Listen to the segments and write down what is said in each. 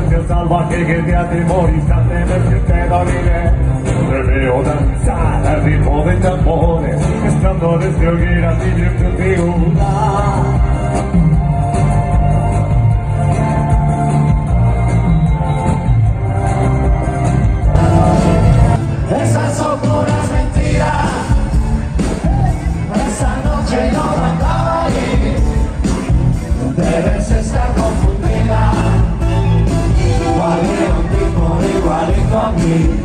del salvaje que te atemoriza de ver que te dormiré Reveo al ritmo de tambores Estandores de hogueras y vientos de una Debes estar me.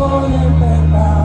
for them back.